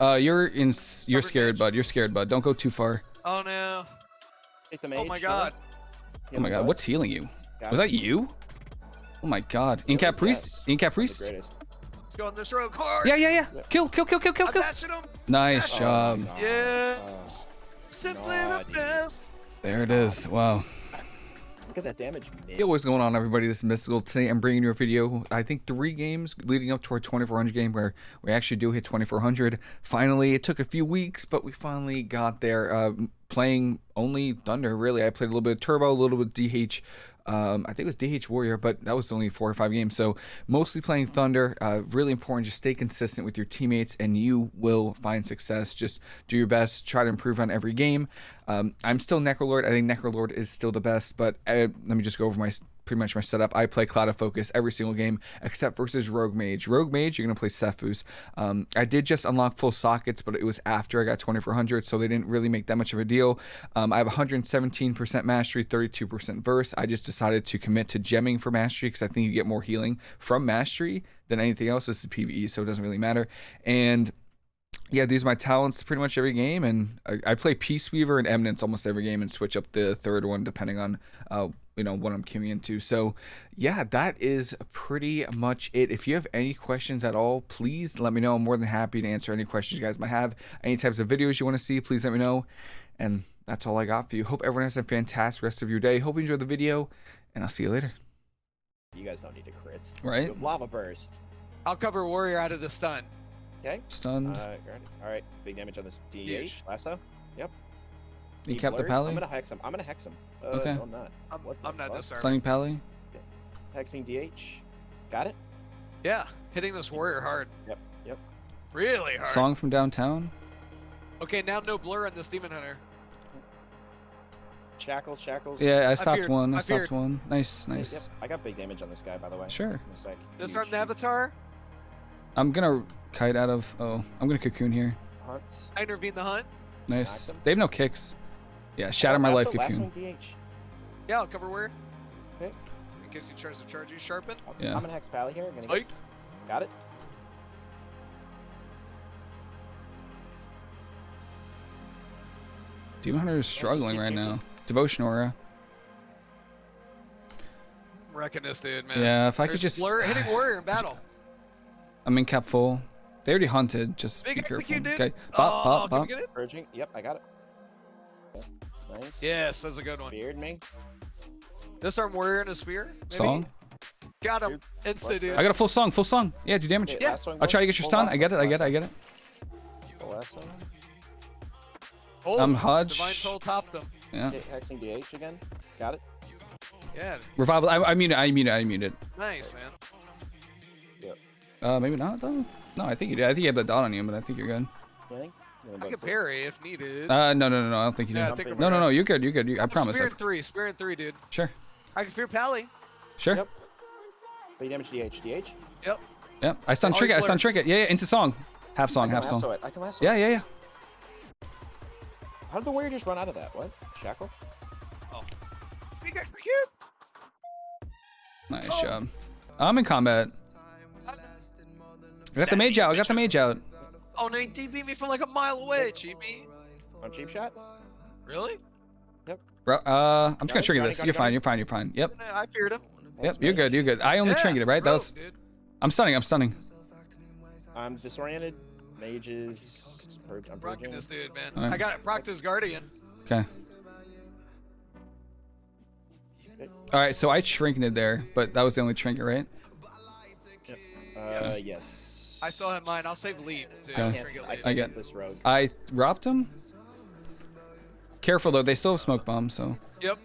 Uh, you're in. You're Covered scared, mage. bud. You're scared, bud. Don't go too far. Oh no. Hit the Oh my god. Oh my god, what's healing you? Was that you? Oh my god. Incap priest. Incap priest. Let's go on this road car. Yeah, yeah, yeah. Kill, kill, kill, kill, kill, kill. Nice Oh, job. God. Yes. Simply the best. There it is. Wow. Look at that damage. Hey, what's going on, everybody? This is Mystical. Today, I'm bringing you a video. I think three games leading up to our 2400 game where we actually do hit 2400. Finally, it took a few weeks, but we finally got there. Uh, playing only Thunder, really. I played a little bit of Turbo, a little bit of DH. Um, I think it was DH Warrior, but that was only four or five games. So mostly playing Thunder. Uh, really important. Just stay consistent with your teammates, and you will find success. Just do your best. Try to improve on every game. Um, I'm still Necrolord. I think Necrolord is still the best. But uh, let me just go over my pretty much my setup. I play Clouded Focus every single game except versus Rogue Mage. Rogue Mage, you're gonna play Sephuz. Um, I did just unlock full sockets, but it was after I got 2400, so they didn't really make that much of a deal. Um, I have 117% mastery, 32% verse. I just decided to commit to gemming for mastery because I think you get more healing from mastery than anything else. This is PVE, so it doesn't really matter. And yeah, these are my talents pretty much every game, and I, I play Peace Weaver and Eminence almost every game, and switch up the third one depending on uh, you know what I'm queuing into. So yeah, that is pretty much it. If you have any questions at all, please let me know. I'm more than happy to answer any questions you guys might have. Any types of videos you want to see, please let me know. And that's all I got for you. Hope everyone has a fantastic rest of your day. Hope you enjoyed the video, and I'll see you later. You guys don't need to crit. Right? Lava burst. I'll cover warrior out of the stun. Okay. Stunned. Uh, all right. Big damage on this DH Huge. lasso. Yep. you He kept the blurred. pally. I'm gonna hex him. I'm gonna hex him. Uh, Okay. No, I'm not. I'm, What the I'm not fuck? disarmed. Stunning pally. Hexing DH. Got it. Yeah, hitting this warrior hard. Yep. Yep. Really hard. Song from downtown. Okay, now no blur on this demon hunter. Shackles. Shackles. Yeah, I stopped feared- one. I, I stopped one. Nice, Yep, nice. Yep. I got big damage on this guy, by the way. Sure. In a sec. Disarm the avatar. I'm gonna kite out of. Oh, I'm gonna cocoon here. Hunt. I intervene the hunt. Nice. They have no kicks. Yeah, oh, shatter my life Lasso- cocoon. lassoing DH. Yeah, I'll cover warrior. Okay. In case he tries to charge you, sharpen. Yeah. I'm gonna hex pally here. Gonna Psych. get, got it. Demon Hunter is struggling right now. Devotion aura. I'm wrecking this dude, man. Yeah, if I could just. blur hitting warrior in battle. I'm in cap full. They already hunted. Just Big be careful. execute, dude. Okay. oh, Pop, pop, can we pop. get it? Purging. Yep, I got it. Nice. Yes, that's a good one. Beard me. Disarm warrior and a spear. maybe? Song. Got him. Insta, dude. I got a full song. Full song. Yeah, do damage. Okay, Yeah. I'll try to get your Full stun. I get it. I get it. I get it. one. Full last one. Oh, I'm Hodge. Divine Soul topped him. Yeah. Hexing DH again. Got it. Yeah, Revival. I, I mute it. I mute it. I mute it. nice, man. Uh, maybe not though. No, I think you did. I think you have the dot on you, but I think you're good. Anything? I can parry if needed. Uh, no, no, no, no. I don't think you Yeah, I do. think I'm No, no, no. You're good. You're good. You, I I'm promise. Spear I, in three. Spear in three, dude. sure. I can fear Pally. Sure. Yep. Big damage DH. DH. Yep. Yeah. I stun Oh, trinket. I stun blurred. trinket. Yeah, yeah. Into song. Half song. Half lasso song. it. I can lasso Yeah, it. yeah, yeah. How did the warrior just run out of that? What? Shackle? Big execute. Nice Oh. job. I'm in combat. I got the mage out. I got the mage out. Oh, no, he DB me from like a mile away, Cheapy. On cheap shot? Really? Yep. Bro, uh, I'm just Got gonna it, trigger this. got You're got fine. it. You're fine. You're fine. Yep. I feared him. Yep. You're good. You're good. I only Yeah, triggered it, right? That was. dude. I'm stunning. I'm stunning. I'm disoriented. Mages. Purge. I'm Rocking purging. this dude, man. Alright. I got it. Proctor's Guardian. Okay. All right. So I trinketed there, but that was the only trinket, right? Uh, yes. I still have mine. I'll save lead to Okay. Yes, trigger I, lead. I I get- get this rogue. I robbed him. Careful though. They still have smoke bombs, so Yep.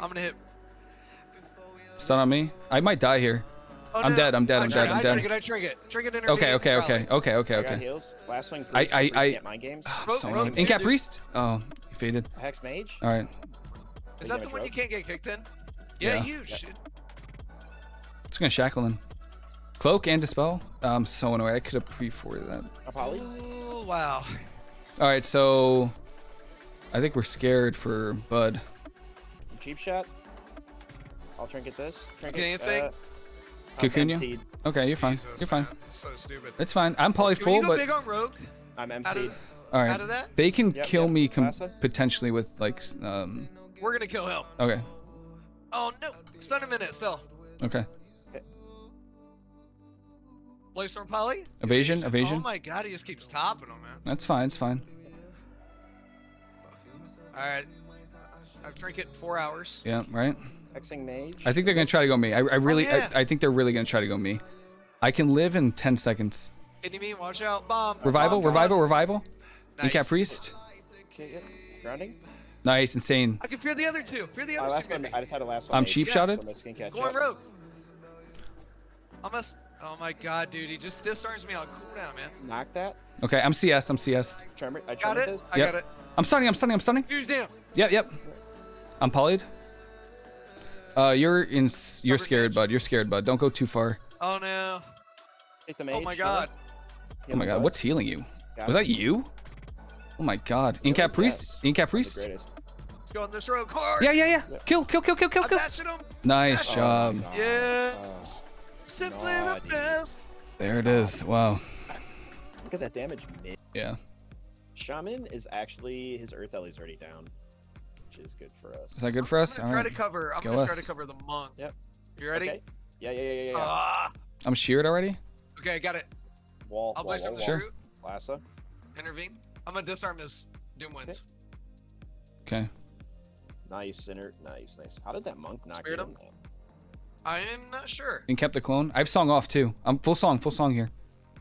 I'm gonna hit. stun on me. I might die here. Oh, I'm no, dead, I'm dead, I I'm dead, trigger, I'm dead. I dead. Trigger, I trigger. Trigger intervene. Okay. Okay. Okay. Okay. Okay. Okay. Last swing. I- I- I- Get mind games. Oh, I'm so annoying. Incap priest. Oh, you faded. Hex mage. All right. Is that the one you can't get kicked in? Yeah, Yeah. huge. shit. It's gonna shackle him. Cloak and dispel. I'm so annoyed. I could have pre-forwarded that. A poly. Ooh, wow. All right. So I think we're scared for Bud. Cheap shot. I'll trinket this. Trinket, Dancing? Uh, I'm Cocoon you? Okay, you're fine. Jesus, you're fine. man, So stupid. It's fine. I'm poly Can full, you go but big on Rogue? I'm Out MC'd. all right. out of that? They can Yep, kill yep. me com- Massa? potentially with like um. We're gonna kill him. Okay. Oh no! Stun a minute still. Okay. Blaze Poly? Evasion. Oh Evasion. Oh my god, he just keeps topping him, man. That's fine. It's fine. Alright. I've trinket in four hours. Yeah. Right. Hexing mage. I think they're gonna try to go me. I, I really. Oh, yeah. I, I think they're really gonna try to go me. I can live in 10 seconds. Enemy, watch out. Bomb. Revival. Bomb, Revival. guys. Revival. Nice. Incap priest. Okay, yeah. Grounding. Nice. Insane. I can fear the other two. Fear the other last two. one. I just had a last one. I'm cheap Yeah. shotted. So I'm just gonna catch Going up. rogue. Almost. Oh my god, dude. He just disarms me on cooldown, man. Knock that. Okay. I'm CS. I'm CS. Tremor. I Got tremor it? this. I Yep. got it. I'm stunning. I'm stunning. I'm stunning. Huge damn. Yep. Yep. I'm polyed. Uh, you're in. You're Covered scared, mage. bud. You're scared, bud. Don't go too far. Oh no. Take the mage. Oh my sure. god. Oh my god. What's healing you? Got Was it. that you? Oh my god. Really? Incap priest. Yes. Incap priest. Let's go on this rogue hard. Yeah, yeah, yeah. Kill, kill, kill, kill, kill, kill. Nice Oh, job. no. Yes. Simply the best. There it is. Wow. Look at that damage. mid. Yeah. Shaman is actually his Earth Ellie's already down, which is good for us. Is that good for us? I'm All gonna try right. to cover. I'm Go gonna try to cover the monk. Yep. You ready? Okay. Yeah, yeah, yeah, yeah, yeah. Ah. I'm sheared already. okay, I got it. wall, I'll wall, blaze wall, from the wall. Sure. Lassa. Intervene. I'm gonna disarm this. Doom Winds. Okay. Nice, center. Nice, nice. How did that monk not Spirit get him? him? Man? I am not sure. And kept the clone. I have song off too. I'm full song. Full song here.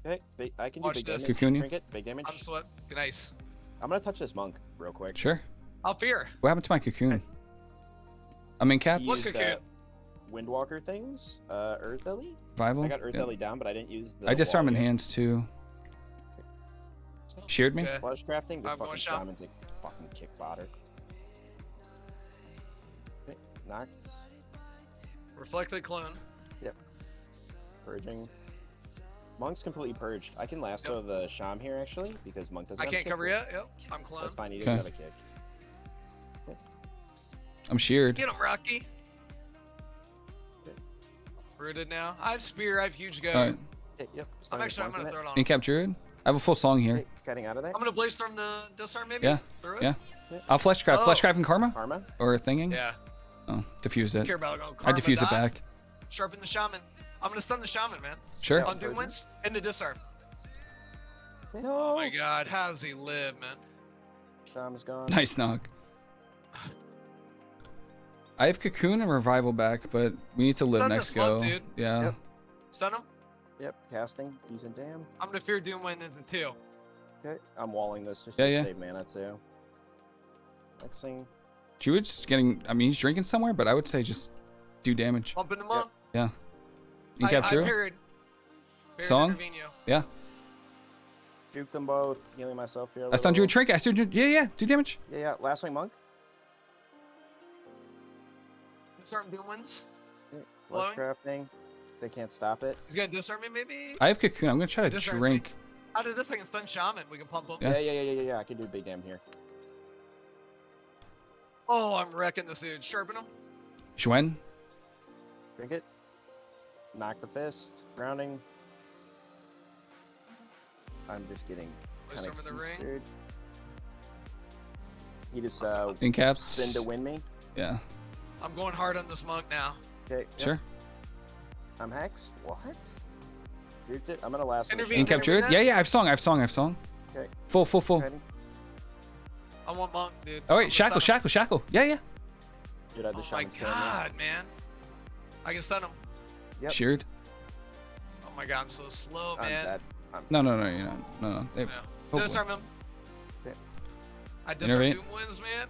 Okay, I can do Watch big this. damage. Cocoon? Trinket, big damage. I'm sweat. Nice. I'm gonna touch this monk real quick. Sure. I'll fear. What happened to my cocoon? I'm in cap. He What used, cocoon? uh, Windwalker things. Uh, Earth Ellie. Revival. I got Earth Yeah. Ellie down, but I didn't use the. I disarm in hands too. Sheared me. Okay. Fleshcrafting. This I'm going fucking shop. shaman's a fucking kick botter. Okay, knocked. Reflected clone. Yep. Purging. Monk's completely purged. I can lasso the Sham here actually because Monk doesn't. I have a can't kick cover yet. yet. Yep. I'm clone. That's fine. He doesn't have a kick. I'm sheared. Get him, Rocky. Rooted now. I have spear. I have huge go. All right. Okay, yep. I'm actually. I'm gonna throw it. it on. In him. cap druid. I have a full song here. Okay, cutting out of there. I'm gonna Bladestorm the disarm maybe. Yeah, Through it. yeah. I'll flesh craft. Flesh Oh. craft and karma Karma. or thinging. Yeah. Oh, diffused it. Care about going I diffused it back. Sharpen the shaman. I'm gonna stun the shaman, man. Sure. On Doom Winds and the disarm. No. Oh my god, how does he live, man? Sham's gone. Nice knock. I have cocoon and revival back, but we need to live Stun next this monk, go. dude. Yeah. Yep. Stun him. Yep. Casting. Decent dam. I'm gonna fear doom win into two. Okay. I'm walling this just Yeah, to yeah. save mana too. Xing. Druid's getting. I mean, he's drinking somewhere, but I would say just do damage. Bumping him up. Yeah. In I, cap I druid. parried. Parried Song? intervene. Yeah. Juke them both. Healing myself here. I stunned druid little. trinket. I stunned druid. Yeah, yeah. Do damage. Yeah, yeah. Last swing monk. Disarm Doom Winds. Flush Flowing? crafting. They can't stop it. He's gonna disarm me maybe. I have cocoon. I'm gonna try to Disarms me. drink. How did this thing stun shaman? We can pump him. Yeah. Yeah, yeah, yeah, yeah, yeah. yeah. I can do big dam here. Oh, I'm wrecking this dude. Sharpen him. Shwen. Drink it. Knock the fist. Grounding. I'm just getting Blaze kind storm of in the ring. flustered. He just uh In cap. spin to win me. Yeah. I'm going hard on this monk now. Okay. yep. Sure. I'm hex. What? Juked it. I'm gonna last. Intervene. In cap druid. Yeah, yeah. I have song. I have song. I have song. Okay. Full, full, full. I want monk, dude. Oh I'm wait, shackle, shackle, shackle. Yeah, yeah. Dude, I had the Oh my shaman's stand, yeah. god, man. I can stun him. Yep. Sheared. Oh my god, I'm so slow, I'm man. dead. I'm No, no, no, you're not. No, no. Hey, No. hopefully. Disarm him. Okay. I disarm Intervene. Doom Winds, man.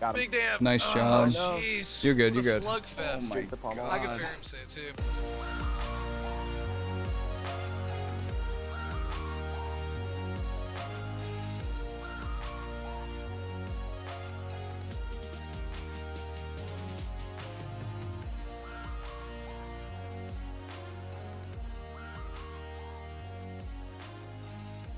Got him. Big damn. Nice oh, job. No. Jeez. You're good, What you're good. Slugfest. Take the pommel. I can God. fear him say too.